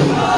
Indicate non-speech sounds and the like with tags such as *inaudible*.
Oh! *laughs*